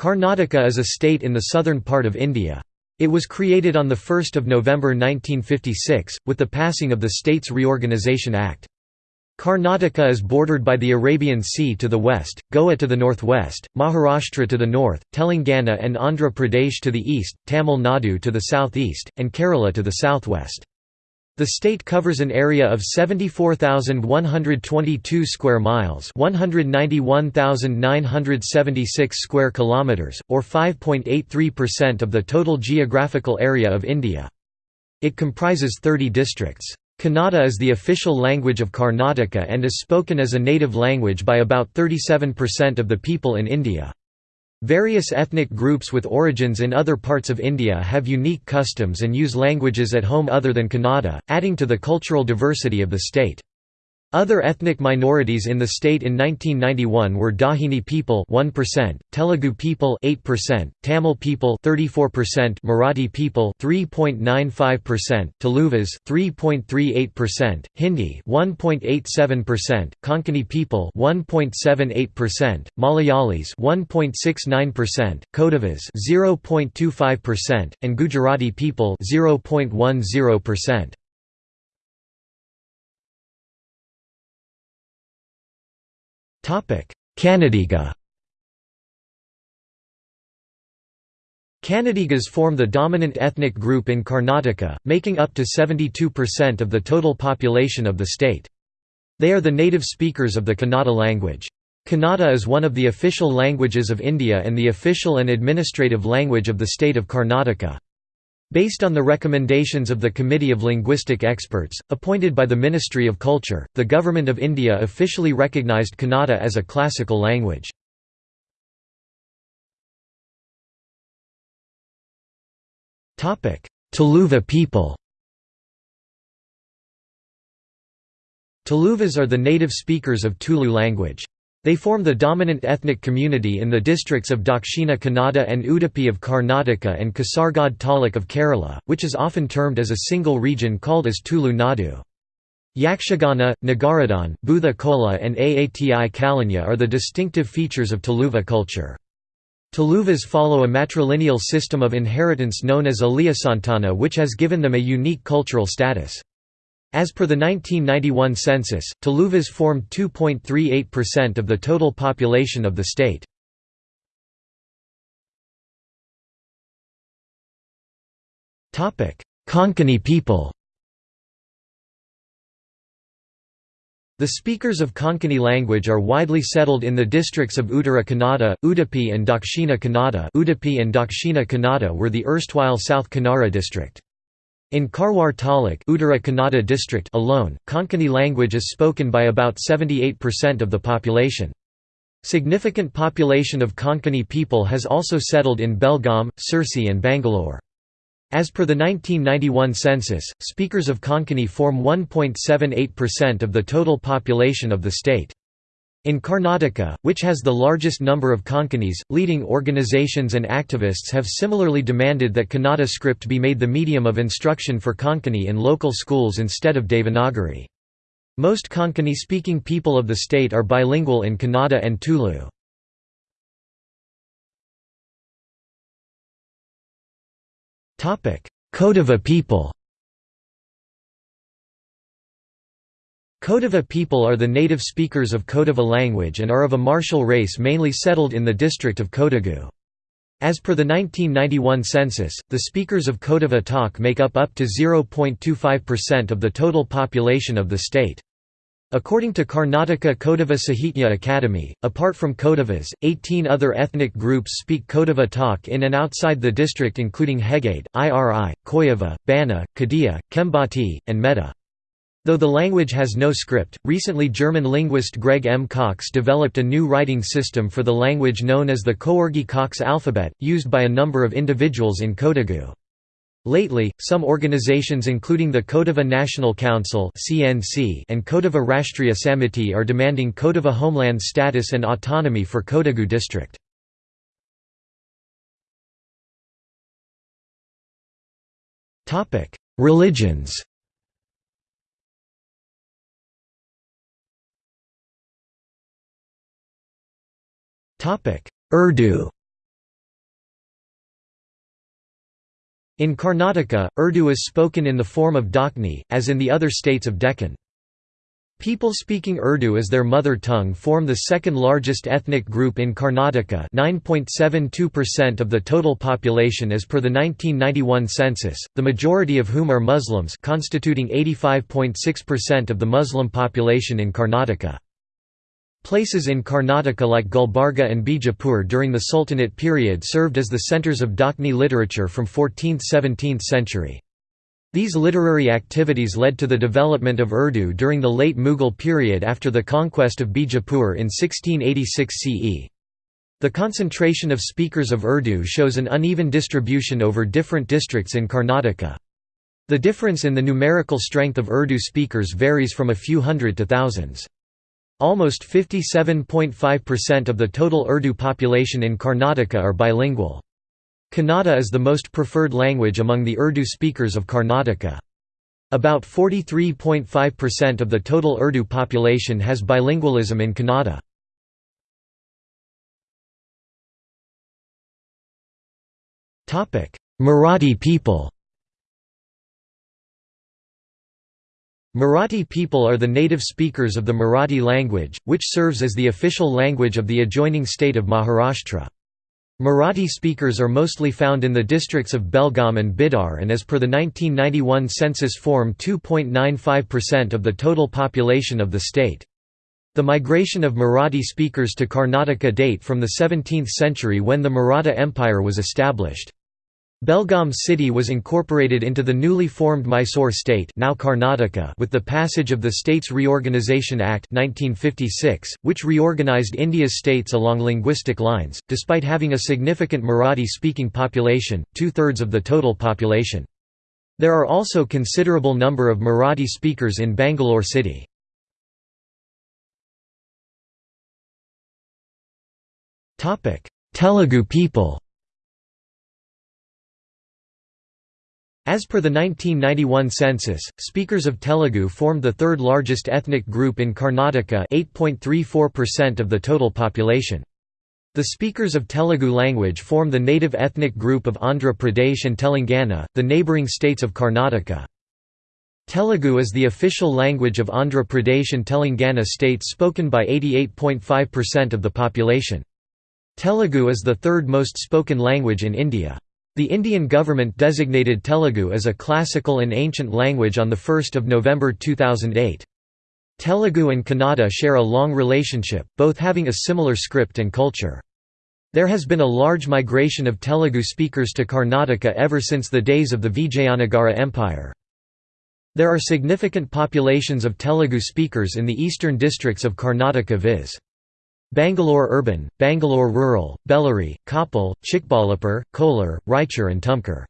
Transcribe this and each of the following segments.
Karnataka is a state in the southern part of India. It was created on 1 November 1956, with the passing of the States Reorganisation Act. Karnataka is bordered by the Arabian Sea to the west, Goa to the northwest, Maharashtra to the north, Telangana and Andhra Pradesh to the east, Tamil Nadu to the southeast, and Kerala to the southwest. The state covers an area of 74,122 square miles, 191,976 square kilometers, or 5.83% of the total geographical area of India. It comprises 30 districts. Kannada is the official language of Karnataka and is spoken as a native language by about 37% of the people in India. Various ethnic groups with origins in other parts of India have unique customs and use languages at home other than Kannada, adding to the cultural diversity of the state. Other ethnic minorities in the state in 1991 were Dahini people 1%, Telugu people 8%, Tamil people 34%, Marathi people 3.95%, Tuluvas 3.38%, Hindi 1.87%, Konkani people 1.78%, Malayalis 1.69%, Kodavas 0.25%, and Gujarati people 0.10%. Kannadiga Kannadigas form the dominant ethnic group in Karnataka, making up to 72% of the total population of the state. They are the native speakers of the Kannada language. Kannada is one of the official languages of India and the official and administrative language of the state of Karnataka. Based on the recommendations of the Committee of Linguistic Experts, appointed by the Ministry of Culture, the Government of India officially recognised Kannada as a classical language. Tuluva people Tuluvas are the native speakers of Tulu language. They form the dominant ethnic community in the districts of Dakshina Kannada and Udupi of Karnataka and Kasaragod Taluk of Kerala, which is often termed as a single region called as Tulu Nadu. Yakshagana, Nagaradhan, Bhuta Kola and Aati Kalanya are the distinctive features of Tuluva culture. Tuluvas follow a matrilineal system of inheritance known as Aliyasantana which has given them a unique cultural status. As per the 1991 census, Tuluvas formed 2.38% of the total population of the state. Konkani people The speakers of Konkani language are widely settled in the districts of Uttara Kannada, Udupi and Dakshina Kannada Udupi and Dakshina Kannada were the erstwhile South Kanara district. In Karwar Taluk Uttara Kannada district alone, Konkani language is spoken by about 78% of the population. Significant population of Konkani people has also settled in Belgaum, Sirsi and Bangalore. As per the 1991 census, speakers of Konkani form 1.78% of the total population of the state. In Karnataka, which has the largest number of Konkanis, leading organizations and activists have similarly demanded that Kannada script be made the medium of instruction for Konkani in local schools instead of Devanagari. Most Konkani-speaking people of the state are bilingual in Kannada and Tulu. Kodava people Kodava people are the native speakers of Kodava language and are of a martial race mainly settled in the district of Kodagu. As per the 1991 census, the speakers of Kodava takk make up up to 0.25% of the total population of the state. According to Karnataka Kodava Sahitya Academy, apart from Kodavas, 18 other ethnic groups speak Kodava takk in and outside the district including Hegade, Iri, Koyava, Bana, Kadia, Kembati, and Meda. Though the language has no script, recently German linguist Greg M. Cox developed a new writing system for the language known as the Coorgi-Cox alphabet, used by a number of individuals in Kodagu. Lately, some organizations including the Kodava National Council and Kodava Rashtriya Samiti are demanding Kodava homeland status and autonomy for Kodagu district. Religions Topic: Urdu. In Karnataka, Urdu is spoken in the form of Dakni, as in the other states of Deccan. People speaking Urdu as their mother tongue form the second largest ethnic group in Karnataka 9.72% of the total population as per the 1991 census, the majority of whom are Muslims constituting 85.6% of the Muslim population in Karnataka. Places in Karnataka like Gulbarga and Bijapur during the Sultanate period served as the centres of Dakni literature from 14th–17th century. These literary activities led to the development of Urdu during the late Mughal period after the conquest of Bijapur in 1686 CE. The concentration of speakers of Urdu shows an uneven distribution over different districts in Karnataka. The difference in the numerical strength of Urdu speakers varies from a few hundred to thousands. Almost 57.5% of the total Urdu population in Karnataka are bilingual. Kannada is the most preferred language among the Urdu speakers of Karnataka. About 43.5% of the total Urdu population has bilingualism in Kannada. Marathi people Marathi people are the native speakers of the Marathi language, which serves as the official language of the adjoining state of Maharashtra. Marathi speakers are mostly found in the districts of Belgaum and Bidar and as per the 1991 census form 2.95% of the total population of the state. The migration of Marathi speakers to Karnataka date from the 17th century when the Maratha Empire was established. Belgaum city was incorporated into the newly formed Mysore state now Karnataka with the passage of the States Reorganisation Act 1956, which reorganised India's states along linguistic lines, despite having a significant Marathi-speaking population, two-thirds of the total population. There are also considerable number of Marathi speakers in Bangalore city. Telugu people As per the 1991 census, speakers of Telugu formed the third largest ethnic group in Karnataka 8.34% of the total population. The speakers of Telugu language form the native ethnic group of Andhra Pradesh and Telangana, the neighbouring states of Karnataka. Telugu is the official language of Andhra Pradesh and Telangana states spoken by 88.5% of the population. Telugu is the third most spoken language in India. The Indian government designated Telugu as a classical and ancient language on 1 November 2008. Telugu and Kannada share a long relationship, both having a similar script and culture. There has been a large migration of Telugu speakers to Karnataka ever since the days of the Vijayanagara Empire. There are significant populations of Telugu speakers in the eastern districts of Karnataka viz. Bangalore urban, Bangalore rural, Bellary, Koppal, Chikballapur, Kolar, Raichur and Tumkur.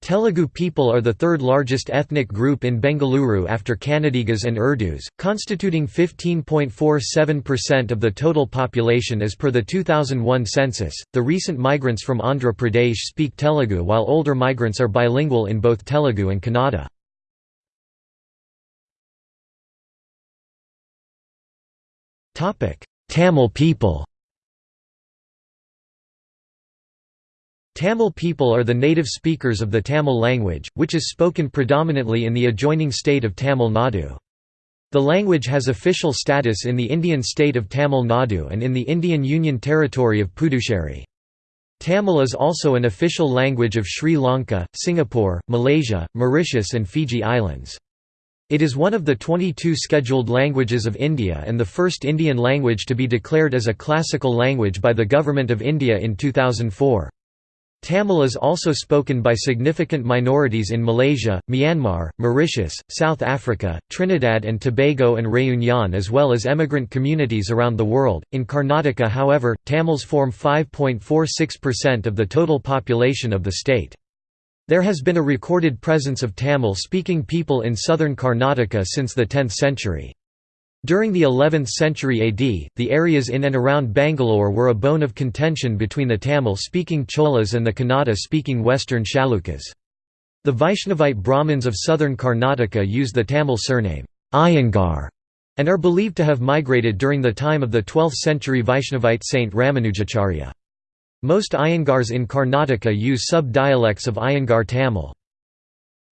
Telugu people are the third largest ethnic group in Bengaluru after Kannadigas and Urdus, constituting 15.47% of the total population as per the 2001 census. The recent migrants from Andhra Pradesh speak Telugu while older migrants are bilingual in both Telugu and Kannada. Topic: Tamil people Tamil people are the native speakers of the Tamil language, which is spoken predominantly in the adjoining state of Tamil Nadu. The language has official status in the Indian state of Tamil Nadu and in the Indian Union Territory of Puducherry. Tamil is also an official language of Sri Lanka, Singapore, Malaysia, Mauritius and Fiji Islands. It is one of the 22 scheduled languages of India and the first Indian language to be declared as a classical language by the Government of India in 2004. Tamil is also spoken by significant minorities in Malaysia, Myanmar, Mauritius, South Africa, Trinidad and Tobago and Réunion as well as emigrant communities around the world. In Karnataka, however, Tamils form 5.46% of the total population of the state. There has been a recorded presence of Tamil-speaking people in southern Karnataka since the 10th century. During the 11th century AD, the areas in and around Bangalore were a bone of contention between the Tamil-speaking Cholas and the Kannada-speaking western Chalukyas. The Vaishnavite Brahmins of southern Karnataka use the Tamil surname, Iyengar, and are believed to have migrated during the time of the 12th century Vaishnavite saint Ramanujacharya. Most Iyengars in Karnataka use sub-dialects of Iyengar Tamil.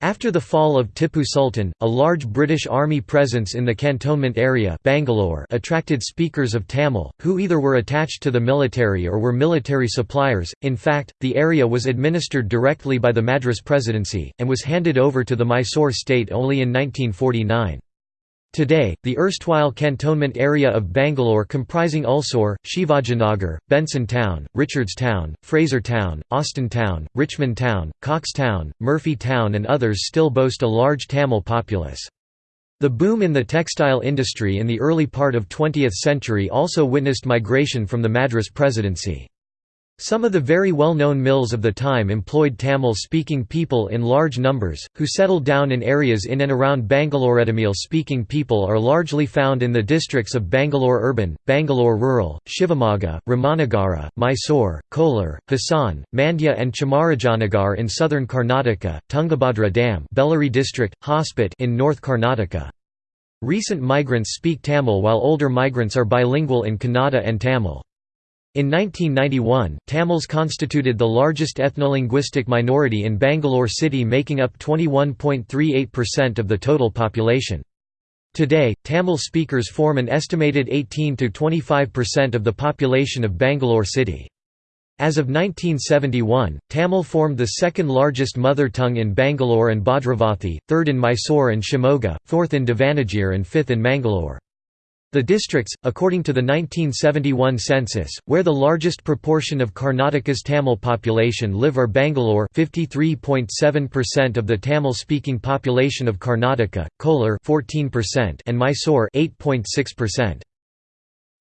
After the fall of Tipu Sultan, a large British army presence in the cantonment area Bangalore attracted speakers of Tamil, who either were attached to the military or were military suppliers. In fact, the area was administered directly by the Madras Presidency, and was handed over to the Mysore state only in 1949. Today, the erstwhile cantonment area of Bangalore comprising Ulsur, Shivajinagar, Benson Town, Richards Town, Fraser Town, Austin Town, Richmond Town, Cox Town, Murphy Town and others still boast a large Tamil populace. The boom in the textile industry in the early part of 20th century also witnessed migration from the Madras Presidency. Some of the very well-known mills of the time employed Tamil-speaking people in large numbers, who settled down in areas in and around Bangalore. Tamil-speaking people are largely found in the districts of Bangalore Urban, Bangalore Rural, Shivamogga, Ramanagara, Mysore, Kolar, Hassan, Mandya and Chamarajanagar in southern Karnataka, Tungabhadra Dam Bellary district, Hospet in North Karnataka. Recent migrants speak Tamil while older migrants are bilingual in Kannada and Tamil. In 1991, Tamils constituted the largest ethnolinguistic minority in Bangalore city making up 21.38% of the total population. Today, Tamil speakers form an estimated 18–25% of the population of Bangalore city. As of 1971, Tamil formed the second largest mother tongue in Bangalore and Bhadravathi, third in Mysore and Shimoga, fourth in Davanagere and fifth in Mangalore. The districts, according to the 1971 census, where the largest proportion of Karnataka's Tamil population live are Bangalore 53.7% of the Tamil-speaking population of Karnataka, Kolar 14% and Mysore 8.6%.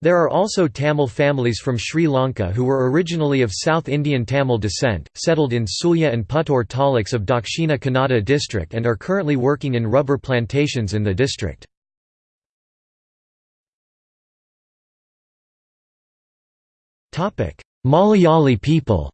There are also Tamil families from Sri Lanka who were originally of South Indian Tamil descent, settled in Sullia and Puttur taluks of Dakshina Kannada district and are currently working in rubber plantations in the district. Malayali people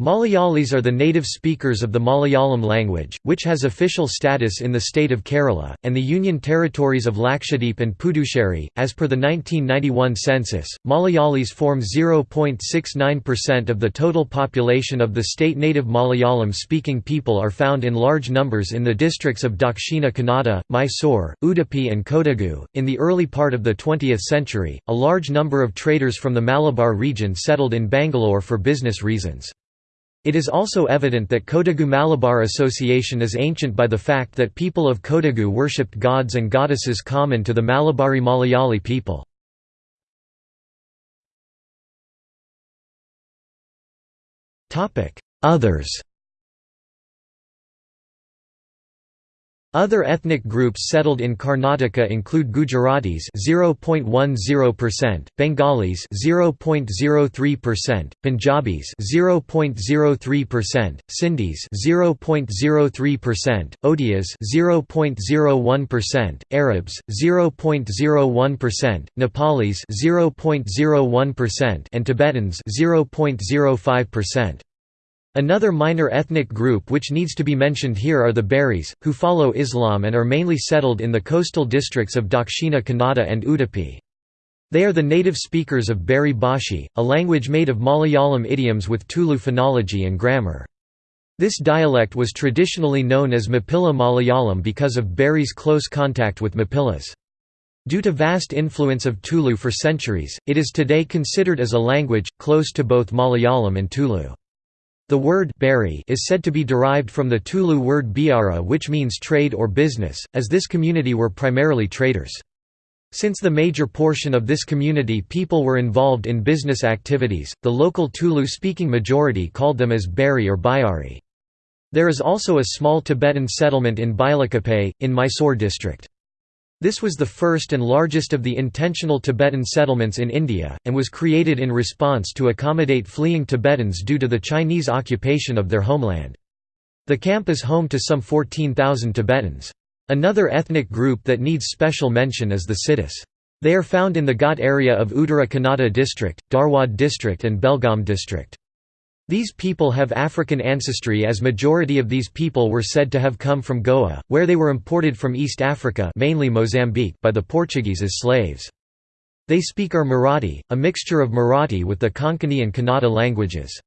Malayalis are the native speakers of the Malayalam language, which has official status in the state of Kerala, and the union territories of Lakshadweep and Puducherry. As per the 1991 census, Malayalis form 0.69% of the total population of the state. Native Malayalam speaking people are found in large numbers in the districts of Dakshina Kannada, Mysore, Udupi, and Kodagu. In the early part of the 20th century, a large number of traders from the Malabar region settled in Bangalore for business reasons. It is also evident that Kodagu Malabar association is ancient by the fact that people of Kodagu worshipped gods and goddesses common to the Malabari Malayali people. Others Other ethnic groups settled in Karnataka include Gujaratis 0.10%, Bengalis 0.03%, Punjabis 0.03%, Sindhis 0.03%, Odias 0.01%, Arabs 0.01%, Nepalis 0.01% and Tibetans 0.05%. Another minor ethnic group which needs to be mentioned here are the Beris, who follow Islam and are mainly settled in the coastal districts of Dakshina Kannada and Udupi. They are the native speakers of Beri Bhashi, a language made of Malayalam idioms with Tulu phonology and grammar. This dialect was traditionally known as Mappila Malayalam because of Beri's close contact with Mappilas. Due to vast influence of Tulu for centuries, it is today considered as a language, close to both Malayalam and Tulu. The word Beri is said to be derived from the Tulu word byara which means trade or business, as this community were primarily traders. Since the major portion of this community people were involved in business activities, the local Tulu-speaking majority called them as Beri or Bayari. There is also a small Tibetan settlement in Bylakuppe, in Mysore district. This was the first and largest of the intentional Tibetan settlements in India, and was created in response to accommodate fleeing Tibetans due to the Chinese occupation of their homeland. The camp is home to some 14,000 Tibetans. Another ethnic group that needs special mention is the Siddhis. They are found in the Ghat area of Uttara Kannada district, Dharwad district and Belgaum district. These people have African ancestry as majority of these people were said to have come from Goa, where they were imported from East Africa mainly Mozambique by the Portuguese as slaves. They speak Ur Marathi, a mixture of Marathi with the Konkani and Kannada languages.